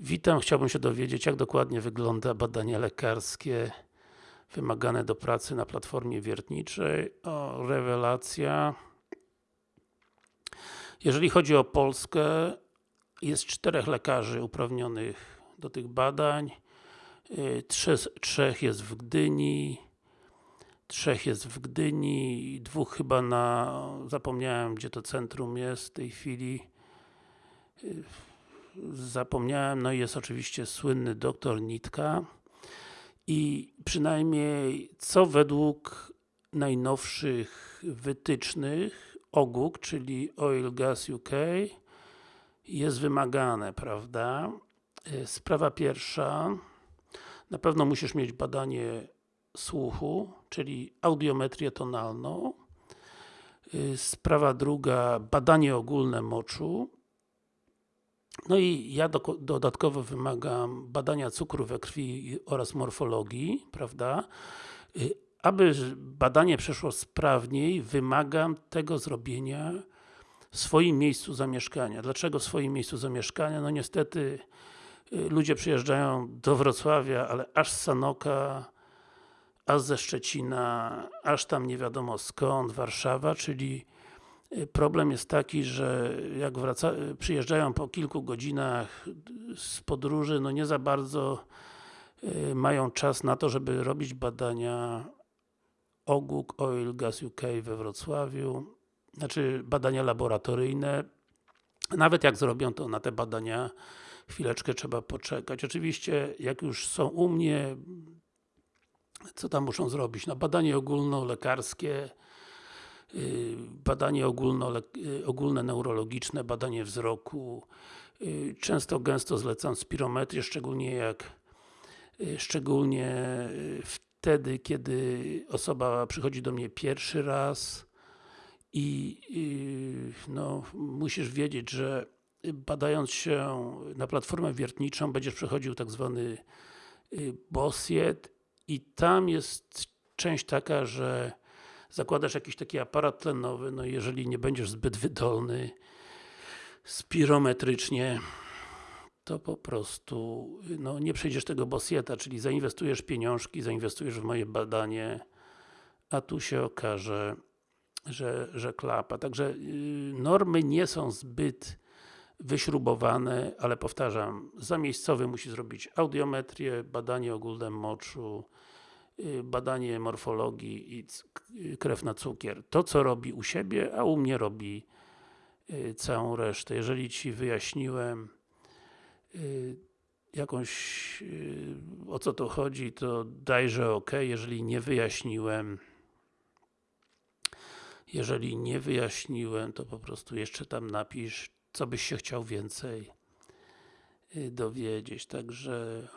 Witam, chciałbym się dowiedzieć, jak dokładnie wygląda badanie lekarskie wymagane do pracy na platformie wiertniczej. O, rewelacja. Jeżeli chodzi o Polskę, jest czterech lekarzy uprawnionych do tych badań. Y, Trzech, trzech jest w Gdyni, trzech jest w Gdyni, dwóch chyba na, zapomniałem gdzie to centrum jest w tej chwili y, zapomniałem, no i jest oczywiście słynny doktor Nitka i przynajmniej co według najnowszych wytycznych OGUK, czyli Oil Gas UK jest wymagane, prawda? Y, Sprawa pierwsza na pewno musisz mieć badanie słuchu, czyli audiometrię tonalną. Y, Sprawa druga, badanie ogólne moczu. No i ja do, dodatkowo wymagam badania cukru we krwi oraz morfologii, prawda? Y, Aby badanie przeszło sprawniej, wymagam tego zrobienia w swoim miejscu zamieszkania. Dlaczego w swoim miejscu zamieszkania? No niestety y, ludzie przyjeżdżają do Wrocławia, ale aż z Sanoka, aż ze Szczecina, aż tam nie wiadomo skąd, Warszawa, czyli problem jest taki, że jak wraca, przyjeżdżają po kilku godzinach z podróży, no nie za bardzo y, mają czas na to, żeby robić badania OGUK, Oil Gas UK we Wrocławiu, znaczy badania laboratoryjne. Nawet jak zrobią to na te badania, chwileczkę trzeba poczekać. Oczywiście, jak już są u mnie, co tam muszą zrobić? No badanie ogólnolekarskie, yy, badanie ogólno, yy, ogólne neurologiczne, badanie wzroku. Yy, Często, gęsto zlecam spirometrię, szczególnie jak szczególnie wtedy, kiedy osoba przychodzi do mnie pierwszy raz i no, musisz wiedzieć, że badając się na platformę wiertniczą będziesz przechodził tak zwany BOSIET i tam jest część taka, że zakładasz jakiś taki aparat tlenowy, no jeżeli nie będziesz zbyt wydolny spirometrycznie, to po prostu no, nie przejdziesz tego bosieta, czyli zainwestujesz pieniążki, zainwestujesz w moje badanie, a tu się okaże, że, że klapa. Także yy, normy nie są zbyt wyśrubowane, ale powtarzam, zamiejscowy musi zrobić audiometrię, badanie ogólne moczu, badanie morfologii i krew na cukier. To co robi u siebie, a u mnie robi yy, całą resztę. Jeżeli Ci wyjaśniłem jakąś o co to chodzi, to dajże OK, jeżeli nie wyjaśniłem jeżeli nie wyjaśniłem, to po prostu jeszcze tam napisz, co byś się chciał więcej dowiedzieć. Także